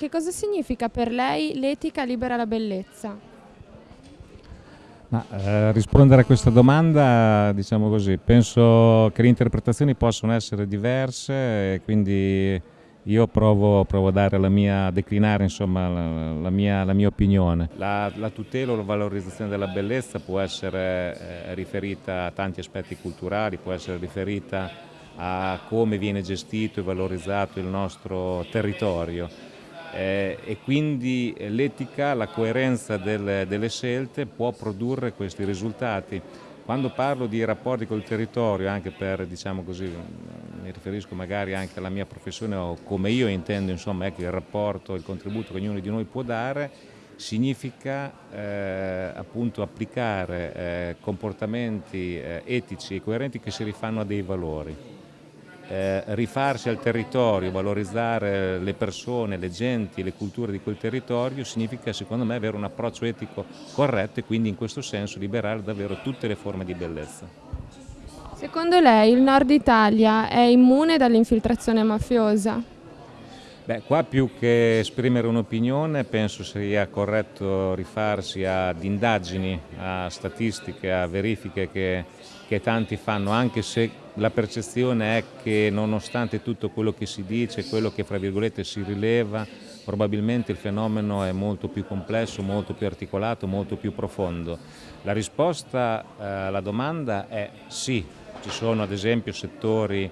Che cosa significa per lei l'etica libera la bellezza? Ma, eh, rispondere a questa domanda, diciamo così, penso che le interpretazioni possono essere diverse e quindi io provo, provo a dare la mia, a declinare insomma, la, la, mia, la, mia, opinione. La, la, tutela o la valorizzazione della bellezza può essere eh, riferita a tanti aspetti culturali, può essere riferita a come viene gestito e valorizzato il nostro territorio eh, e quindi l'etica, la coerenza del, delle scelte può produrre questi risultati. Quando parlo di rapporti col territorio, anche per, diciamo così, mi riferisco magari anche alla mia professione o come io intendo insomma, ecco, il rapporto, il contributo che ognuno di noi può dare, significa eh, appunto applicare eh, comportamenti eh, etici e coerenti che si rifanno a dei valori eh, rifarsi al territorio, valorizzare le persone, le genti, le culture di quel territorio significa secondo me avere un approccio etico corretto e quindi in questo senso liberare davvero tutte le forme di bellezza. Secondo lei il nord Italia è immune dall'infiltrazione mafiosa? Beh, qua più che esprimere un'opinione penso sia corretto rifarsi ad indagini, a statistiche, a verifiche che, che tanti fanno, anche se la percezione è che nonostante tutto quello che si dice, quello che fra virgolette si rileva, probabilmente il fenomeno è molto più complesso, molto più articolato, molto più profondo. La risposta eh, alla domanda è sì, ci sono ad esempio settori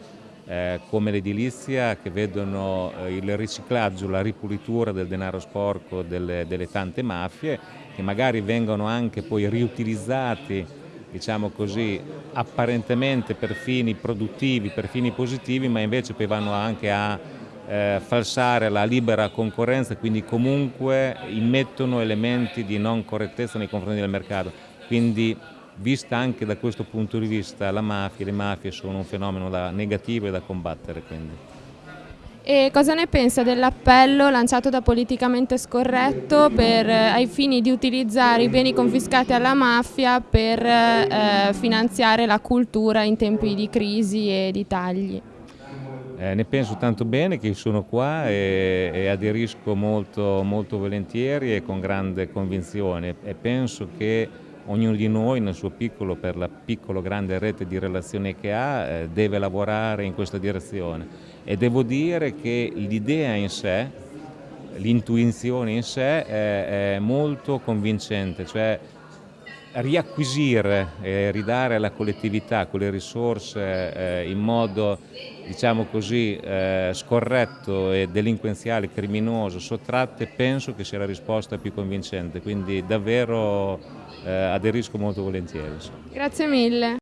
eh, come l'edilizia che vedono eh, il riciclaggio, la ripulitura del denaro sporco delle, delle tante mafie che magari vengono anche poi riutilizzati diciamo così, apparentemente per fini produttivi, per fini positivi, ma invece poi vanno anche a eh, falsare la libera concorrenza, quindi comunque immettono elementi di non correttezza nei confronti del mercato. Quindi vista anche da questo punto di vista la mafia, le mafie sono un fenomeno da negativo e da combattere. Quindi. E cosa ne pensa dell'appello lanciato da Politicamente Scorretto per, eh, ai fini di utilizzare i beni confiscati alla mafia per eh, finanziare la cultura in tempi di crisi e di tagli? Eh, ne penso tanto bene che sono qua e, e aderisco molto, molto volentieri e con grande convinzione e penso che ognuno di noi nel suo piccolo, per la piccola grande rete di relazioni che ha, eh, deve lavorare in questa direzione. E devo dire che l'idea in sé, l'intuizione in sé è, molto convincente, cioè riacquisire e ridare alla collettività quelle risorse eh, in modo diciamo così eh, scorretto e delinquenziale, criminoso, sottratte, penso che sia la risposta più convincente, quindi davvero eh, aderisco molto volentieri. Grazie mille.